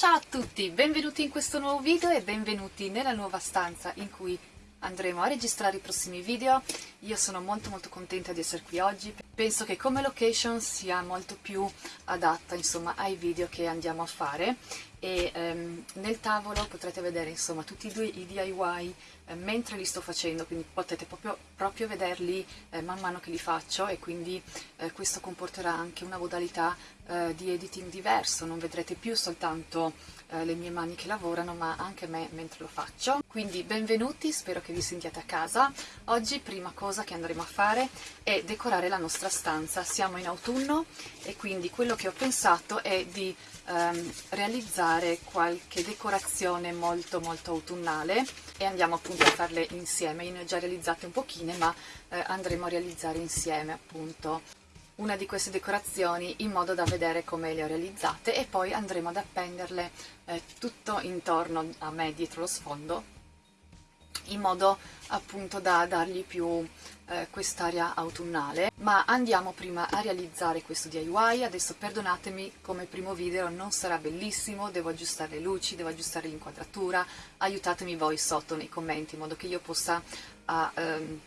Ciao a tutti, benvenuti in questo nuovo video e benvenuti nella nuova stanza in cui andremo a registrare i prossimi video. Io sono molto molto contenta di essere qui oggi, penso che come location sia molto più adatta insomma ai video che andiamo a fare e ehm, nel tavolo potrete vedere insomma tutti i, due, i DIY eh, mentre li sto facendo quindi potete proprio, proprio vederli eh, man mano che li faccio e quindi eh, questo comporterà anche una modalità eh, di editing diverso. Non vedrete più soltanto eh, le mie mani che lavorano ma anche me mentre lo faccio. Quindi benvenuti spero che vi sentiate a casa. Oggi prima cosa che andremo a fare è decorare la nostra stanza. Siamo in autunno e quindi quello che ho pensato è di ehm, realizzare qualche decorazione molto molto autunnale e andiamo appunto a farle insieme, io ne ho già realizzate un pochine ma eh, andremo a realizzare insieme appunto una di queste decorazioni in modo da vedere come le ho realizzate e poi andremo ad appenderle eh, tutto intorno a me dietro lo sfondo in modo appunto da dargli più eh, quest'aria autunnale. Ma andiamo prima a realizzare questo DIY adesso perdonatemi come primo video non sarà bellissimo. Devo aggiustare le luci, devo aggiustare l'inquadratura. Aiutatemi voi sotto nei commenti in modo che io possa uh, um,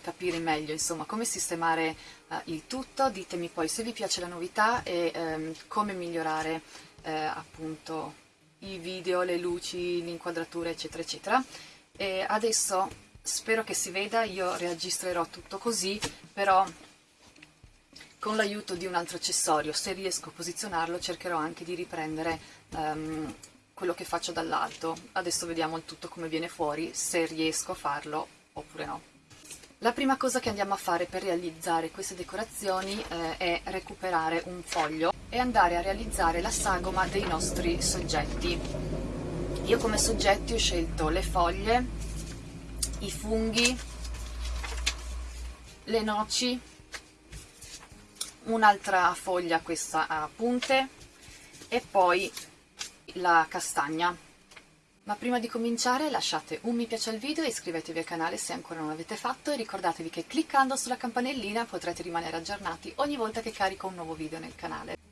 capire meglio insomma come sistemare uh, il tutto. Ditemi poi se vi piace la novità e um, come migliorare uh, appunto i video, le luci, l'inquadratura eccetera eccetera. E adesso spero che si veda, io registrerò tutto così però con l'aiuto di un altro accessorio, se riesco a posizionarlo cercherò anche di riprendere um, quello che faccio dall'alto. Adesso vediamo il tutto come viene fuori, se riesco a farlo oppure no. La prima cosa che andiamo a fare per realizzare queste decorazioni eh, è recuperare un foglio e andare a realizzare la sagoma dei nostri soggetti. Io come soggetti ho scelto le foglie, i funghi, le noci, un'altra foglia questa a punte e poi la castagna ma prima di cominciare lasciate un mi piace al video e iscrivetevi al canale se ancora non l'avete fatto e ricordatevi che cliccando sulla campanellina potrete rimanere aggiornati ogni volta che carico un nuovo video nel canale.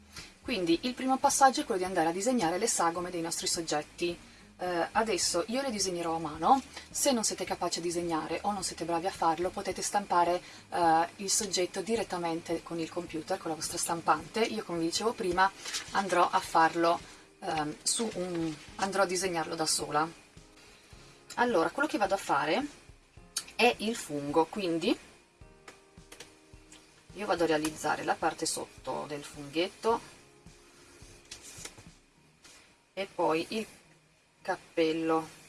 Quindi il primo passaggio è quello di andare a disegnare le sagome dei nostri soggetti. Eh, adesso io le disegnerò a mano, se non siete capaci a disegnare o non siete bravi a farlo potete stampare eh, il soggetto direttamente con il computer, con la vostra stampante. Io come vi dicevo prima andrò a farlo eh, su un, andrò a disegnarlo da sola allora quello che vado a fare è il fungo quindi io vado a realizzare la parte sotto del funghetto e poi il cappello.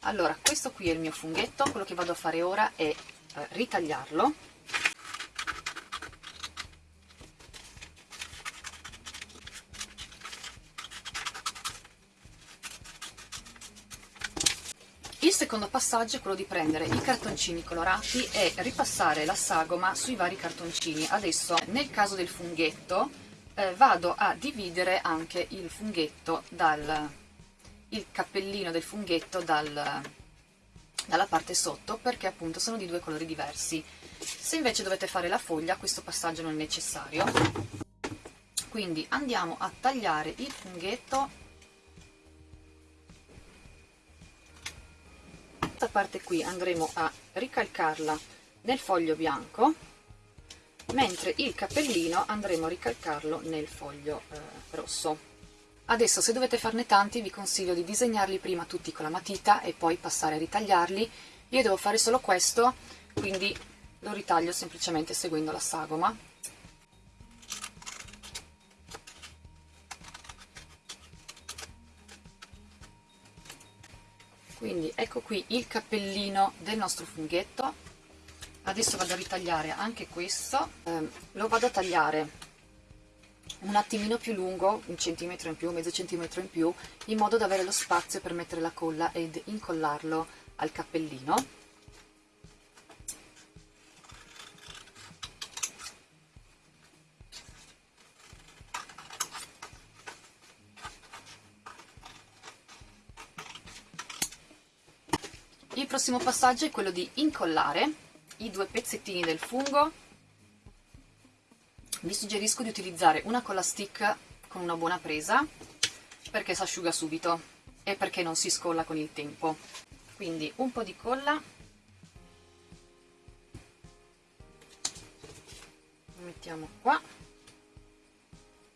Allora questo qui è il mio funghetto. Quello che vado a fare ora è eh, ritagliarlo secondo passaggio è quello di prendere i cartoncini colorati e ripassare la sagoma sui vari cartoncini. Adesso nel caso del funghetto eh, vado a dividere anche il funghetto dal il cappellino del funghetto dal, dalla parte sotto perché appunto sono di due colori diversi. Se invece dovete fare la foglia questo passaggio non è necessario. Quindi andiamo a tagliare il funghetto questa parte qui andremo a ricalcarla nel foglio bianco mentre il cappellino andremo a ricalcarlo nel foglio eh, rosso. Adesso se dovete farne tanti vi consiglio di disegnarli prima tutti con la matita e poi passare a ritagliarli. Io devo fare solo questo quindi lo ritaglio semplicemente seguendo la sagoma quindi ecco qui il cappellino del nostro funghetto. Adesso vado a ritagliare anche questo. Eh, lo vado a tagliare un attimino più lungo, un centimetro in più, mezzo centimetro in più, in modo da avere lo spazio per mettere la colla ed incollarlo al cappellino prossimo passaggio è quello di incollare i due pezzettini del fungo. Vi suggerisco di utilizzare una colla stick con una buona presa perché si asciuga subito e perché non si scolla con il tempo. Quindi un po' di colla. Lo mettiamo qua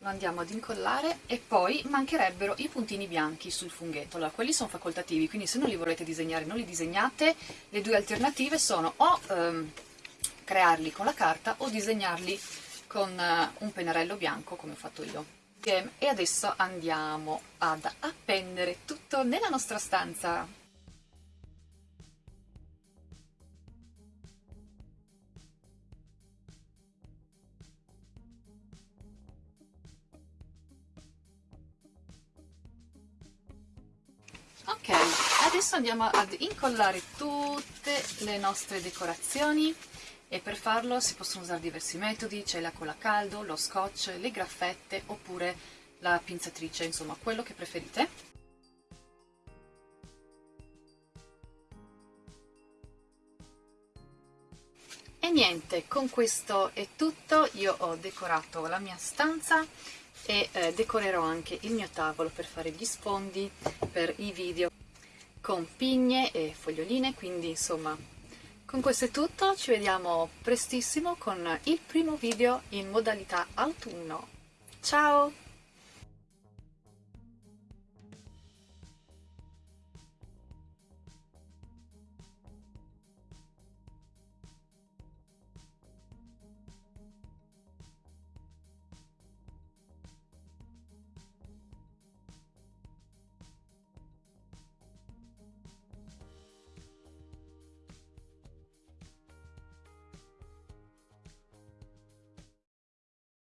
lo andiamo ad incollare e poi mancherebbero i puntini bianchi sul funghetto. Allora quelli sono facoltativi quindi se non li volete disegnare non li disegnate. Le due alternative sono o ehm, crearli con la carta o disegnarli con eh, un pennarello bianco come ho fatto io. E adesso andiamo ad appendere tutto nella nostra stanza ok adesso andiamo ad incollare tutte le nostre decorazioni e per farlo si possono usare diversi metodi, c'è la colla a caldo, lo scotch, le graffette oppure la pinzatrice, insomma quello che preferite. E niente, con questo è tutto, io ho decorato la mia stanza e eh, decorerò anche il mio tavolo per fare gli sfondi per i video con pigne e foglioline, quindi insomma con questo è tutto, ci vediamo prestissimo con il primo video in modalità autunno. Ciao!